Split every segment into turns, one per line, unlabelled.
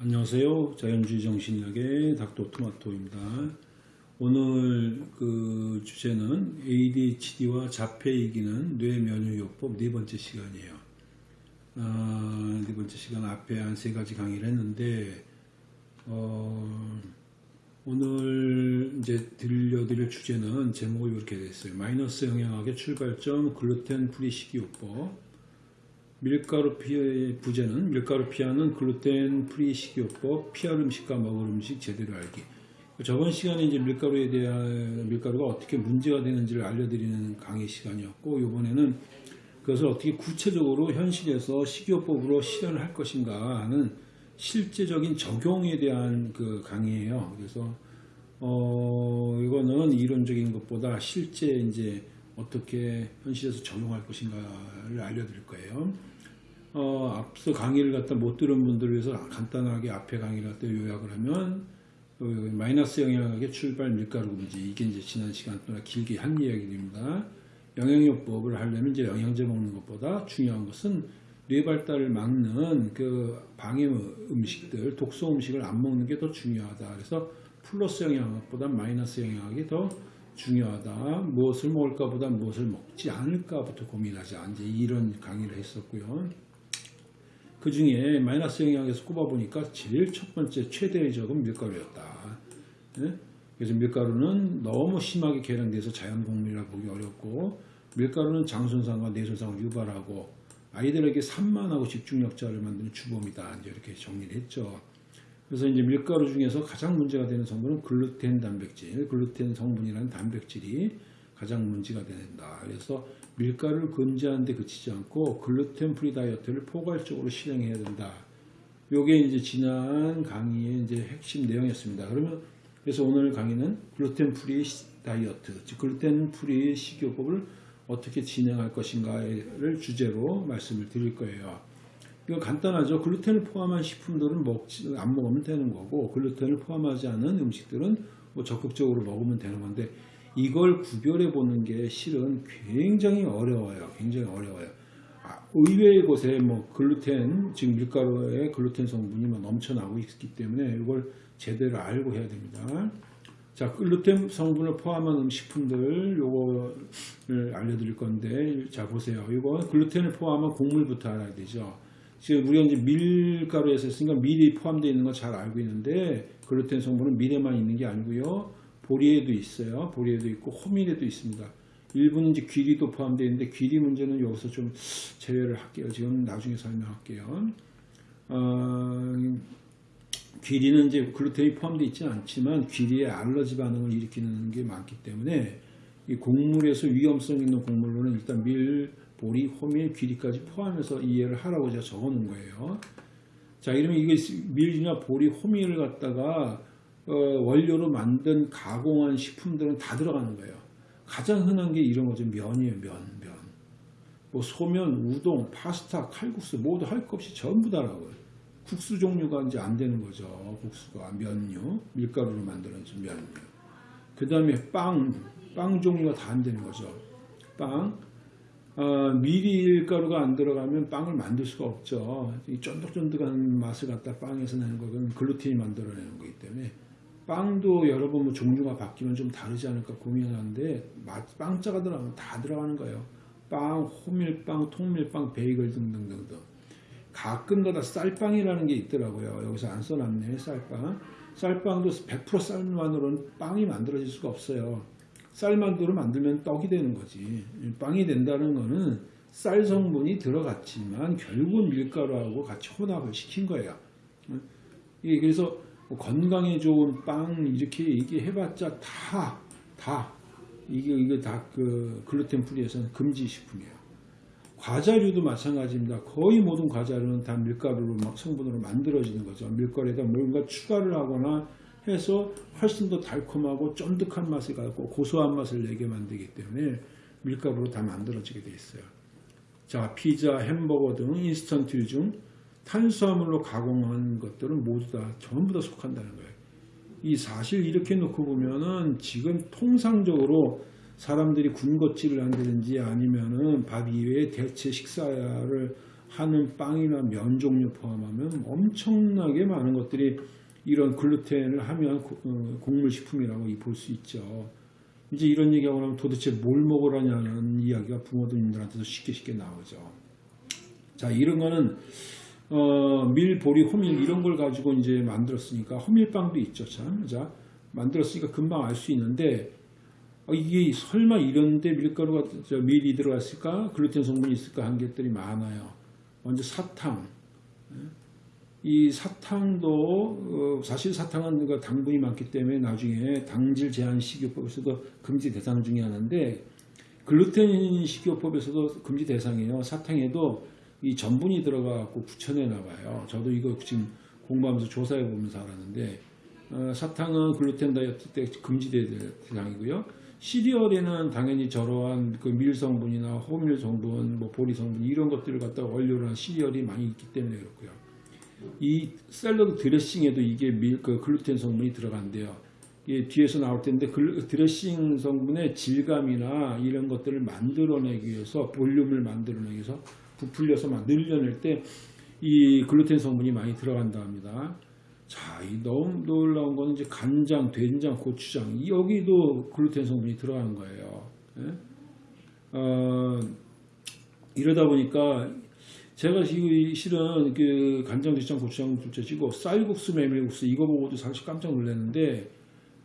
안녕하세요. 자연주의 정신의학의 닥터 토마토입니다. 오늘 그 주제는 ADHD와 자폐 이기는 뇌면역요법 네 번째 시간이에요. 아, 네 번째 시간 앞에 한 세 가지 강의를 했는데 어, 오늘 이제 들려드릴 주제는 제목이 이렇게 됐어요. 마이너스 영양학의 출발점 글루텐 프리 식이요법 밀가루 피해 부재는 밀가루 피하는 글루텐 프리 식이요법 피할 음식과 먹을 음식 제대로 알기 저번 시간에 이제 밀가루에 대한 밀가루가 어떻게 문제가 되는지를 알려드리는 강의 시간이었고 이번에는 그것을 어떻게 구체적으로 현실에서 식이요법으로 실현을 할 것인가 하는 실제적인 적용에 대한 그 강의예요. 그래서 어 이거는 이론적인 것보다 실제 이제 어떻게 현실에서 적용할 것인가를 알려드릴 거예요. 어, 앞서 강의를 갖다 못 들은 분들을 위해서 간단하게 앞에 강의를 갖다 요약을 하면 어, 마이너스 영양학의 출발 밀가루 금지 이게 이제 지난 시간 동안 길게 한 이야기입니다. 영양요법을 하려면 이제 영양제 먹는 것보다 중요한 것은 뇌 발달을 막는 그 방해 음식들, 독소 음식을 안 먹는 게 더 중요하다. 그래서 플러스 영양학보다 마이너스 영양학이 더 중요하다. 무엇을 먹을까보다 무엇을 먹지 않을까부터 고민하자. 이제 이런 강의를 했었고요. 그 중에 마이너스 영향에서 꼽아보니까 제일 첫 번째 최대의 적은 밀가루였다. 네? 그래서 밀가루는 너무 심하게 계량돼서 자연 곡물이라 보기 어렵고 밀가루는 장손상과 뇌손상을 유발하고 아이들에게 산만하고 집중력자를 만드는 주범이다. 이렇게 정리를 했죠. 그래서 이제 밀가루 중에서 가장 문제가 되는 성분은 글루텐 단백질, 글루텐 성분이라는 단백질이 가장 문제가 된다. 그래서 밀가루를 금지하는 데 그치지 않고 글루텐 프리 다이어트를 포괄적으로 실행해야 된다. 요게 이제 지난 강의의 이제 핵심 내용이었습니다. 그러면 그래서 오늘 강의는 글루텐 프리 다이어트, 즉 글루텐 프리 식이요법을 어떻게 진행할 것인가를 주제로 말씀을 드릴 거예요. 이거 간단하죠. 글루텐을 포함한 식품들은 먹지 안 먹으면 되는 거고 글루텐을 포함하지 않은 음식들은 뭐 적극적으로 먹으면 되는 건데 이걸 구별해 보는 게 실은 굉장히 어려워요. 굉장히 어려워요. 아, 의외의 곳에 뭐 글루텐, 즉 밀가루에 글루텐 성분이 뭐 넘쳐나고 있기 때문에 이걸 제대로 알고 해야 됩니다. 자, 글루텐 성분을 포함한 음식품들 요거를 알려드릴 건데 자 보세요. 이거 글루텐을 포함한 곡물부터 알아야 되죠. 지금 우리가 이제 밀가루에서 했으니까 밀이 포함되어 있는 거 잘 알고 있는데 글루텐 성분은 밀에만 있는 게 아니고요. 보리에도 있어요. 보리에도 있고 호밀에도 있습니다. 일부는 이제 귀리도 포함되어 있는데 귀리 문제는 여기서 좀 제외를 할게요. 지금 나중에 설명할게요. 어, 귀리는 이제 글루텐이 포함되어 있지는 않지만 귀리에 알러지 반응을 일으키는 게 많기 때문에 이 곡물에서 위험성 있는 곡물로는 일단 밀, 보리, 호밀, 귀리까지 포함해서 이해를 하라고 제가 적어 놓은 거예요. 자, 이러면 이게 밀이나 보리, 호밀을 갖다가 어, 원료로 만든 가공한 식품들은 다 들어가는 거예요. 가장 흔한 게 이런 거죠. 면이에요. 면, 면. 뭐 소면, 우동, 파스타, 칼국수 모두 할 것 없이 전부 다라고요. 국수 종류가 이제 안 되는 거죠. 국수가 면류, 밀가루로 만들어진 면류. 그 다음에 빵, 빵 종류가 다 안 되는 거죠. 빵, 어, 밀가루가 안 들어가면 빵을 만들 수가 없죠. 이 쫀득쫀득한 맛을 갖다 빵에서 내는 거는 글루텐이 만들어내는 거기 때문에 빵도 여러분 뭐 종류가 바뀌면 좀 다르지 않을까 고민하는데 빵자가 들어가면 다 들어가는 거예요. 빵, 호밀빵, 통밀빵, 베이글 등등등등. 가끔가다 쌀빵이라는 게 있더라고요. 여기서 안 써놨네 쌀빵. 쌀빵도 100% 쌀만으로는 빵이 만들어질 수가 없어요. 쌀만두로 만들면 떡이 되는 거지. 빵이 된다는 거는 쌀 성분이 들어갔지만 결국 밀가루하고 같이 혼합을 시킨 거예요. 그래서 뭐 건강에 좋은 빵 이렇게 얘기해봤자 다, 다, 이게, 이게 다 그 글루텐 프리에서는 금지 식품이에요. 과자류도 마찬가지입니다. 거의 모든 과자류는 다 밀가루로 성분으로 만들어지는 거죠. 밀가루에다 뭔가 추가를 하거나 해서 훨씬 더 달콤하고 쫀득한 맛을 갖고 고소한 맛을 내게 만들기 때문에 밀가루로 다 만들어지게 돼 있어요. 자, 피자, 햄버거 등 인스턴트류 중 탄수화물로 가공한 것들은 모두 다 전부 다 속한다는 거예요. 이 사실 이렇게 놓고 보면은 지금 통상적으로 사람들이 군것질을 한다든지 아니면은 밥 이외에 대체 식사를 하는 빵이나 면 종류 포함하면 엄청나게 많은 것들이 이런 글루텐을 하면 고- 어, 곡물식품이라고 볼 수 있죠. 이제 이런 얘기하고 나면 도대체 뭘 먹으라냐는 이야기가 부모님들한테도 쉽게 쉽게 나오죠. 자, 이런 거는 어, 밀, 보리, 호밀 이런 걸 가지고 이제 만들었으니까 호밀빵도 있죠, 참. 자, 만들었으니까 금방 알 수 있는데 어, 이게 설마 이런데 밀가루가 저 밀이 들어갔을까? 글루텐 성분이 있을까? 한 것들이 많아요. 먼저 사탕. 예? 이 사탕도 어, 사실 사탕은 그 당분이 많기 때문에 나중에 당질 제한 식이요법에서도 금지 대상 중에 하나인데 글루텐 식이요법에서도 금지 대상이에요. 사탕에도 이 전분이 들어가고 붙여내나 봐요. 저도 이거 지금 공부하면서 조사해 보면서 알았는데 어, 사탕은 글루텐 다이어트 때 금지될 대상이고요. 시리얼에는 당연히 저러한 그 밀 성분이나 호밀 성분, 뭐 보리 성분 이런 것들을 갖다가 원료로 한 시리얼이 많이 있기 때문에 그렇고요. 이 샐러드 드레싱에도 이게 밀, 그 글루텐 성분이 들어간대요. 이게 뒤에서 나올 텐데 글- 드레싱 성분의 질감이나 이런 것들을 만들어내기 위해서 볼륨을 만들어내기 위해서 부풀려서 막 늘려낼 때 이 글루텐 성분이 많이 들어간다 합니다. 자, 이 너무 놀라운 거는 이제 간장, 된장, 고추장 이 여기도 글루텐 성분이 들어가는 거예요. 예? 어, 이러다 보니까 제가 지금 실은 그 간장, 된장, 고추장 둘째치고 쌀국수, 메밀국수 이거 보고도 사실 깜짝 놀랐는데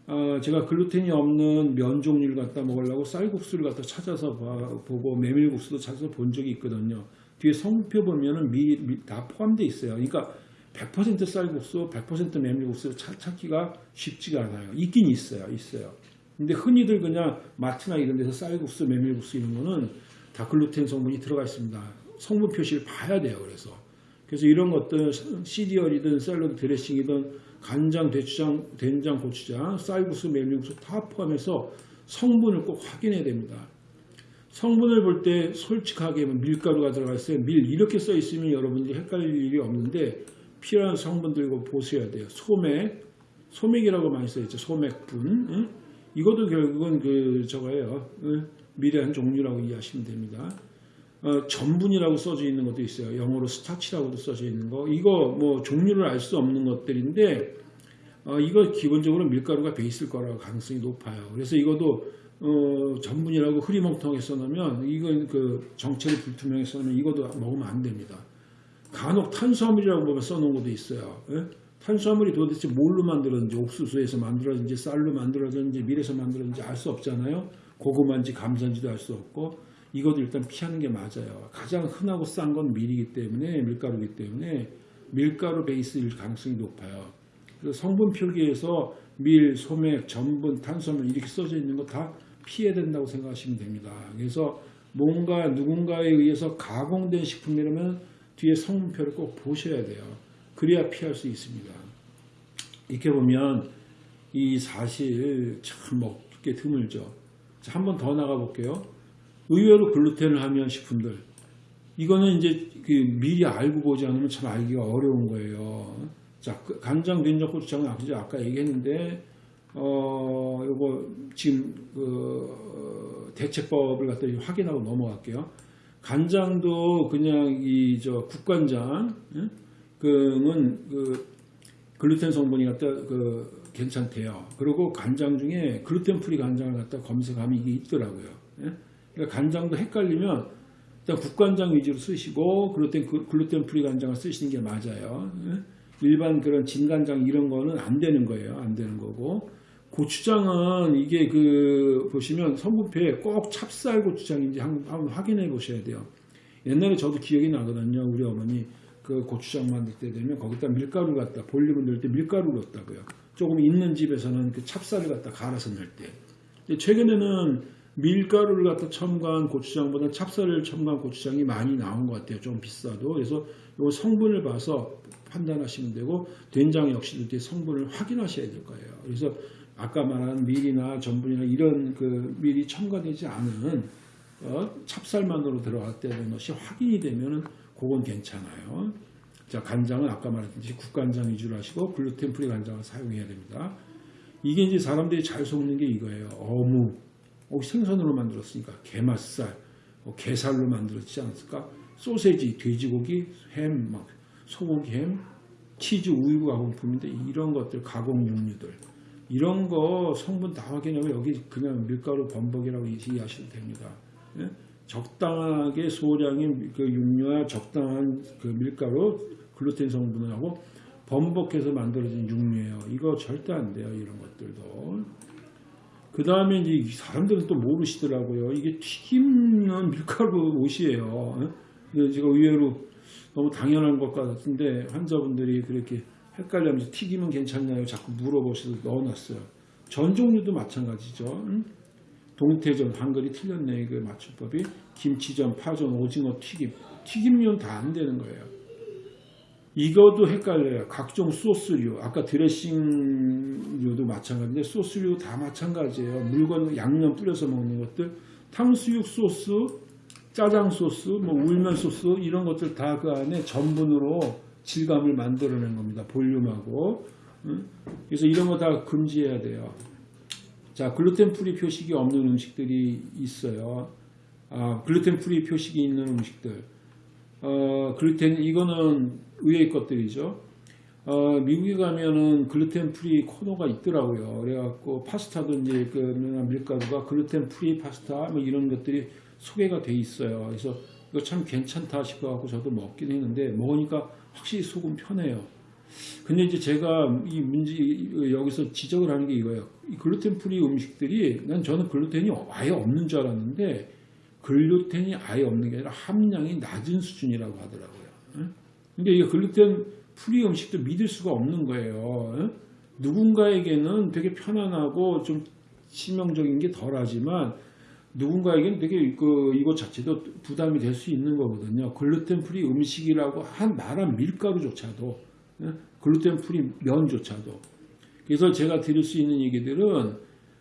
어, 제가 글루텐이 없는 면 종류를 갖다 먹으려고 쌀국수를 갖다 찾아서 봐- 보고 메밀국수도 찾아서 본 적이 있거든요. 뒤에 성표 보면은 미, 미- 다 포함되어 있어요. 그러니까 100% 쌀국수, 100% 메밀국수 찾, 찾기가 쉽지가 않아요. 있긴 있어요. 있어요. 근데 흔히들 그냥 마트나 이런 데서 쌀국수, 메밀국수 이런 거는 다 글루텐 성분이 들어가 있습니다. 성분 표시를 봐야 돼요. 그래서 그래서 이런 것들 시리얼이든 샐러드 드레싱이든 간장, 대추장, 된장, 고추장, 쌀국수, 메밀국수 다 포함해서 성분을 꼭 확인해야 됩니다. 성분을 볼 때 솔직하게 뭐 밀가루가 들어가 있어요. 밀 이렇게 써 있으면 여러분들이 헷갈릴 일이 없는데 필요한 성분들 이거 보셔야 돼요. 소맥, 소맥이라고 많이 써 있죠. 소맥분. 응? 이것도 결국은 그 저거예요. 응? 밀의 한 종류라고 이해하시면 됩니다. 어, 전분이라고 써져 있는 것도 있어요. 영어로 스타치라고도 써져 있는 거. 이거 뭐 종류를 알 수 없는 것들인데 어, 이거 기본적으로 밀가루가 베이스일 거라고 가능성이 높아요. 그래서 이것도 어, 전분이라고 흐리멍텅하게 써놓으면 이건 그 정체를 불투명하게 써놓으면 이것도 먹으면 안 됩니다. 간혹 탄수화물이라고 보면 써놓은 것도 있어요. 예? 탄수화물이 도대체 뭘로 만들어졌는지 옥수수에서 만들어졌는지 쌀로 만들어졌는지 밀에서 만들어졌는지 알 수 없잖아요. 고구마인지 감자인지도 알 수 없고 이것도 일단 피하는 게 맞아요. 가장 흔하고 싼 건 밀이기 때문에 밀가루이기 때문에 밀가루 베이스일 가능성이 높아요. 그래서 성분 표기에서 밀, 소맥, 전분, 탄수화물 이렇게 써져 있는 거 다 피해야 된다고 생각하시면 됩니다. 그래서 뭔가 누군가에 의해서 가공된 식품이라면 뒤에 성분표를 꼭 보셔야 돼요. 그래야 피할 수 있습니다. 이렇게 보면 이 사실 참 먹기 드물죠. 한 번 더 나가 볼게요. 의외로 글루텐을 하면 식품들. 이거는 이제 그 미리 알고 보지 않으면 참 알기가 어려운 거예요. 자, 그 간장, 된장, 고추장은 아까 얘기했는데, 어, 요거 지금 그 어, 대체법을 갖다 확인하고 넘어갈게요. 간장도 그냥 이 저 국간장, 예? 그는 그 글루텐 성분이 갖다 그 괜찮대요. 그리고 간장 중에 글루텐 프리 간장을 갖다 검색하면 이게 있더라고요. 예? 그러니까 간장도 헷갈리면 일단 국간장 위주로 쓰시고 글루텐 그- 글루텐 프리 간장을 쓰시는 게 맞아요. 예? 일반 그런 진간장 이런 거는 안 되는 거예요. 안 되는 거고 고추장은 이게 그 보시면 성분표에 꼭 찹쌀 고추장인지 한- 한번 확인해 보셔야 돼요. 옛날에 저도 기억이 나거든요. 우리 어머니 그 고추장 만들 때 되면 거기다 밀가루 갖다 볼륨을 넣을 때 밀가루 넣었다고요. 조금 있는 집에서는 그 찹쌀을 갖다 갈아서 넣을 때. 최근에는 밀가루를 갖다 첨가한 고추장보다 찹쌀을 첨가한 고추장이 많이 나온 것 같아요. 좀 비싸도. 그래서 이 성분을 봐서 판단하시면 되고 된장 역시도 뒤에 성분을 확인하셔야 될 거예요. 그래서 아까 말한 밀이나 전분이나 이런 그 밀이 첨가되지 않은 어, 찹쌀만으로 들어갔다는 것이 확인이 되면은 그건 괜찮아요. 자, 간장은 아까 말했듯이 국간장 위주로 하시고 글루텐 프리 간장을 사용해야 됩니다. 이게 이제 사람들이 잘 속는 게 이거예요. 어묵. 어, 생선으로 만들었으니까 게맛살, 어, 게살로 만들었지 않았을까? 소세지, 돼지고기, 햄, 막 소고기 햄, 치즈, 우유 가공품인데 이런 것들 가공 육류들 이런 거 성분 다 확인하고 여기 그냥 밀가루 범벅이라고 이해하셔도 됩니다. 예? 적당하게 소량의 그 육류와 적당한 그 밀가루 글루텐 성분을 하고 범벅해서 만들어진 육류예요. 이거 절대 안 돼요. 이런 것들도. 그 다음에 이제 이 사람들은 또 모르시더라고요. 이게 튀김은 밀가루 옷이에요. 예? 근데 제가 의외로 너무 당연한 것 같은데 환자분들이 그렇게 헷갈려하면서 튀김은 괜찮나요? 자꾸 물어보셔서 넣어놨어요. 전 종류도 마찬가지죠. 응? 동태전 한글이 틀렸네 그 맞춤법이 김치전, 파전, 오징어 튀김 튀김류는 다 안 되는 거예요. 이것도 헷갈려요. 각종 소스류 아까 드레싱류도 마찬가지인데 소스류 다 마찬가지예요. 물건 양념 뿌려서 먹는 것들 탕수육 소스, 짜장 소스, 뭐 울면 소스 이런 것들 다 그 안에 전분으로 질감을 만들어낸 겁니다. 볼륨하고 응? 그래서 이런 거 다 금지해야 돼요. 자, 글루텐 프리 표식이 없는 음식들이 있어요. 아, 글루텐 프리 표식이 있는 음식들. 어, 글루텐, 이거는 의외의 것들이죠. 어, 미국에 가면은 글루텐 프리 코너가 있더라고요. 그래갖고 파스타도 이제 그 밀가루가 글루텐 프리 파스타 뭐 이런 것들이 소개가 돼 있어요. 그래서 이거 참 괜찮다 싶어갖고 저도 먹긴 했는데 먹으니까 확실히 속은 편해요. 근데 이제 제가 이 문제 여기서 지적을 하는 게 이거예요. 이 글루텐 프리 음식들이 난 저는 글루텐이 아예 없는 줄 알았는데 글루텐이 아예 없는 게 아니라 함량이 낮은 수준이라고 하더라고요. 응? 근데 이 글루텐 프리 음식도 믿을 수가 없는 거예요. 응? 누군가에게는 되게 편안하고 좀 치명적인 게 덜하지만 누군가에게는 되게 그 이것 자체도 부담이 될 수 있는 거거든요. 글루텐 프리 음식이라고 한 말한 밀가루조차도 예? 글루텐 프리 면조차도. 그래서 제가 드릴 수 있는 얘기들은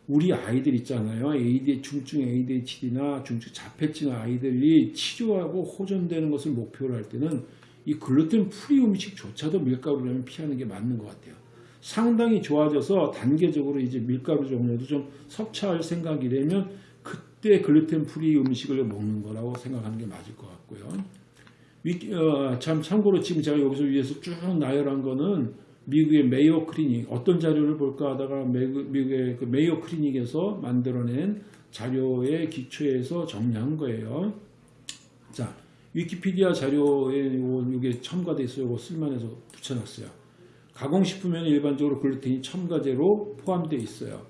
우리 아이들 있잖아요. AD, 중증 ADHD나 중증 자폐증 아이들이 치료하고 호전되는 것을 목표로 할 때는 이 글루텐 프리 음식조차도 밀가루라면 피하는 게 맞는 것 같아요. 상당히 좋아져서 단계적으로 이제 밀가루 종류도 좀 섭취할 생각이라면 그때 글루텐 프리 음식을 먹는 거라고 생각하는 게 맞을 것 같고요. 위, 어, 참 참고로 지금 제가 여기서 위에서 쭉 나열한 거는 미국의 메이오 클리닉 어떤 자료를 볼까 하다가 미국의 그 메이오 클리닉에서 만들어낸 자료의 기초에서 정리한 거예요. 자, 위키피디아 자료에 이게 첨가돼 있어요. 이거 쓸만해서 붙여놨어요. 가공식품에는 일반적으로 글루텐이 첨가제로 포함되어 있어요.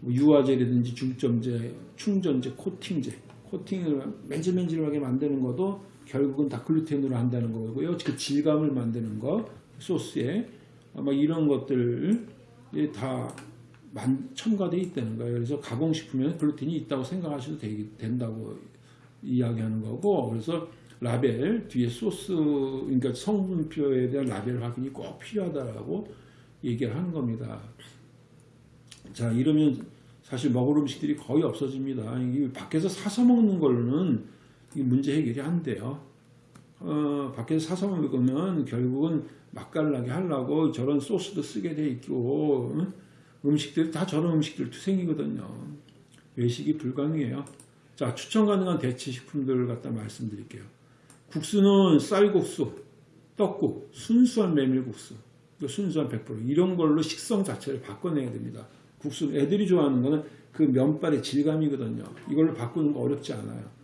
뭐 유화제라든지 중점제, 충전제, 코팅제, 코팅을 맨질맨질하게 만드는 것도 결국은 다 글루텐으로 한다는 거고요. 그 질감을 만드는 거 소스에 아마 이런 것들이 다 첨가되어 있다는 거예요. 그래서 가공식품에는 글루텐이 있다고 생각하셔도 되, 된다고 이야기하는 거고 그래서 라벨 뒤에 소스 그러니까 성분표에 대한 라벨 확인이 꼭 필요하다라고 얘기를 하는 겁니다. 자 이러면 사실 먹을 음식들이 거의 없어집니다. 이 밖에서 사서 먹는 걸로는 문제 해결이 안 돼요. 어, 밖에서 사서 먹으면 결국은 맛깔나게 하려고 저런 소스도 쓰게 돼 있고 응? 음식들 다 저런 음식들 투생이거든요. 외식이 불가능해요. 자 추천 가능한 대체 식품들을 갖다 말씀드릴게요. 국수는 쌀국수, 떡국, 순수한 메밀국수, 순수한 100% 이런 걸로 식성 자체를 바꿔내야 됩니다. 국수 애들이 좋아하는 거는 그 면발의 질감이거든요. 이걸로 바꾸는 거 어렵지 않아요.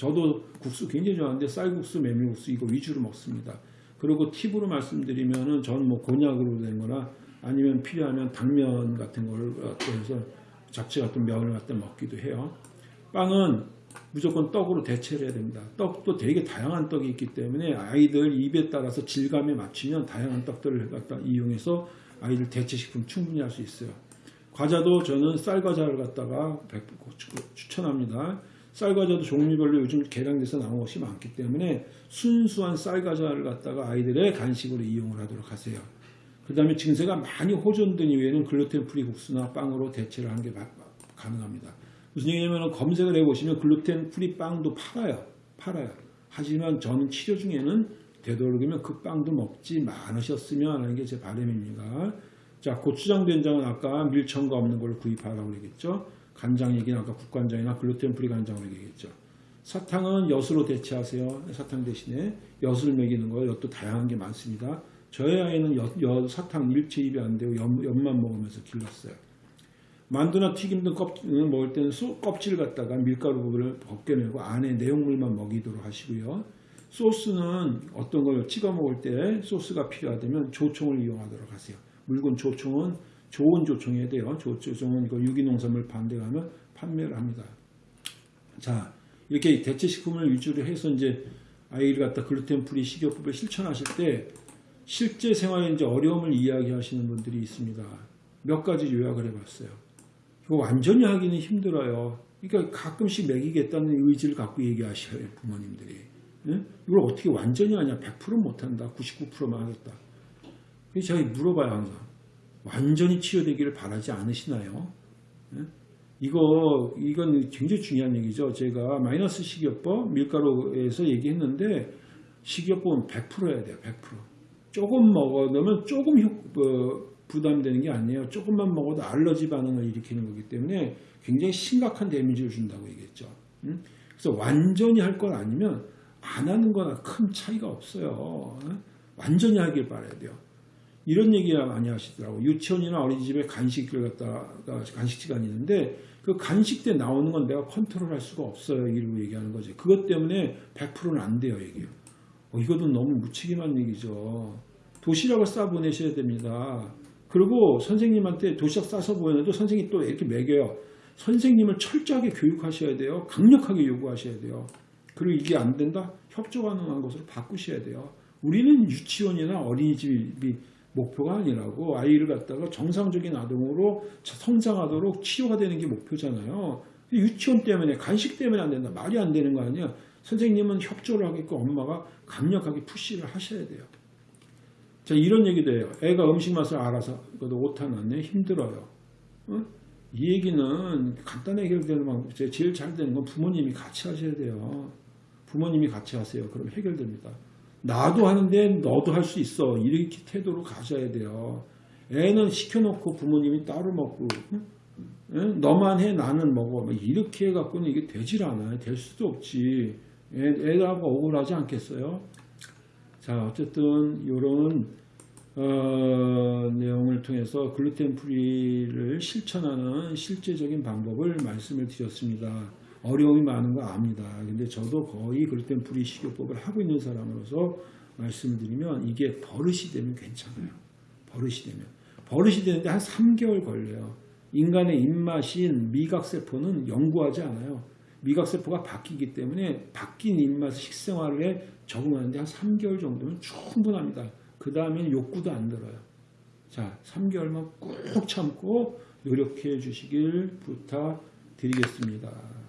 저도 국수 굉장히 좋아하는데 쌀국수, 메밀국수 이거 위주로 먹습니다. 그리고 팁으로 말씀드리면은 전뭐 곤약으로 된 거나 아니면 필요하면 당면 같은 걸 해서 잡채 같은 면을 갖다 먹기도 해요. 빵은 무조건 떡으로 대체를 해야 됩니다. 떡도 되게 다양한 떡이 있기 때문에 아이들 입에 따라서 질감에 맞추면 다양한 떡들을 갖다 이용해서 아이들 대체식품 충분히 할 수 있어요. 과자도 저는 쌀과자를 갖다가 추천합니다. 쌀과자도 종류별로 요즘 개량돼서 나온 것이 많기 때문에 순수한 쌀과자를 갖다가 아이들의 간식으로 이용을 하도록 하세요. 그 다음에 증세가 많이 호전된 이후에는 gluten free 국수나 빵으로 대체를 하는 게 가능합니다. 무슨 얘기냐면 검색을 해보시면 gluten free 빵도 팔아요. 팔아요. 하지만 저는 치료 중에는 되도록이면 그 빵도 먹지 않으셨으면 하는 게 제 바람입니다. 자, 고추장 된장은 아까 밀첨가 없는 걸 구입하라고 그러겠죠. 간장 얘기는 아까 국간장이나 gluten free 간장으로 얘기했죠. 사탕은 엿으로 대체하세요. 사탕 대신에 엿을 먹이는 거 엿도 다양한 게 많습니다. 저희 아이는 엿, 엿 사탕 일체 입에 안 대고 엿, 엿만 먹으면서 길렀어요. 만두나 튀김 등 껍질을 먹을 때는 소, 껍질 갖다가 밀가루 부분을 벗겨내고 안에 내용물만 먹이도록 하시고요. 소스는 어떤 걸 찍어 먹을 때 소스가 필요하다면 조총을 이용하도록 하세요. 물건 조총은 좋은 조총이어야 돼요. 조, 조총은 이거 유기농산물 판 데 가면 판매를 합니다. 자, 이렇게 대체식품을 위주로 해서 이제 아이를 갖다 gluten free 식이요법을 실천하실 때 실제 생활에 이제 어려움을 이야기하시는 분들이 있습니다. 몇 가지 요약을 해봤어요. 이거 완전히 하기는 힘들어요. 그러니까 가끔씩 먹이겠다는 의지를 갖고 얘기하셔요 부모님들이. 예? 이걸 어떻게 완전히 하냐? 100% 못한다. 99%만 하겠다. 제가 물어봐요 항상. 완전히 치유되기를 바라지 않으시나요? 예? 이거 이건 굉장히 중요한 얘기죠. 제가 마이너스 식이요법 밀가루에서 얘기했는데 식이요법은 100%해야 돼요. 100%. 조금 먹어놓으면 조금 효- 어, 부담되는 게 아니에요. 조금만 먹어도 알러지 반응을 일으키는 거기 때문에 굉장히 심각한 데미지를 준다고 얘기했죠. 음? 그래서 완전히 할 건 아니면 안 하는 거나 큰 차이가 없어요. 어? 완전히 하길 바라야 돼요. 이런 얘기 많이 하시더라고. 유치원이나 어린이집에 간식을 갖다가 간식 시간이 있는데 그 간식 때 나오는 건 내가 컨트롤할 수가 없어요. 이러고 얘기하는 거지. 그것 때문에 100%는 안 돼요. 얘기요. 어, 이것도 너무 무책임한 얘기죠. 도시락을 싸 보내셔야 됩니다. 그리고 선생님한테 도시락 싸서 보내도 선생님이 또 이렇게 먹여요. 선생님을 철저하게 교육하셔야 돼요. 강력하게 요구하셔야 돼요. 그리고 이게 안 된다? 협조 가능한 것으로 바꾸셔야 돼요. 우리는 유치원이나 어린이집이 목표가 아니라고 아이를 갖다가 정상적인 아동으로 성장하도록 치유가 되는 게 목표잖아요. 유치원 때문에 간식 때문에 안 된다. 말이 안 되는 거 아니야. 선생님은 협조를 하겠고 엄마가 강력하게 푸시를 하셔야 돼요. 자 이런 얘기도 해요. 애가 음식 맛을 알아서 그래도 오타 났네 힘들어요. 어? 이 얘기는 간단하게 해결되는 방법. 제일 잘 되는 건 부모님이 같이 하셔야 돼요. 부모님이 같이 하세요. 그럼 해결됩니다. 나도 하는데 너도 할 수 있어. 이렇게 태도로 가셔야 돼요. 애는 시켜놓고 부모님이 따로 먹고? 너만 해 나는 먹어. 뭐 이렇게 해갖고는 이게 되질 않아요. 될 수도 없지. 애, 애하고 억울하지 않겠어요? 자 어쨌든 이런 어, 내용을 통해서 gluten free를 실천하는 실제적인 방법을 말씀을 드렸습니다. 어려움이 많은 거 압니다. 근데 저도 거의 gluten free 식이요법을 하고 있는 사람으로서 말씀드리면 이게 버릇이 되면 괜찮아요. 버릇이 되면. 버릇이 되는데 한 3개월 걸려요. 인간의 입맛인 미각세포는 영구하지 않아요. 미각세포가 바뀌기 때문에 바뀐 입맛 식생활에 적응하는데 한 3개월 정도면 충분합니다. 그 다음에는 욕구도 안 들어요. 자, 3개월만 꾹 참고 노력해 주시길 부탁드리겠습니다.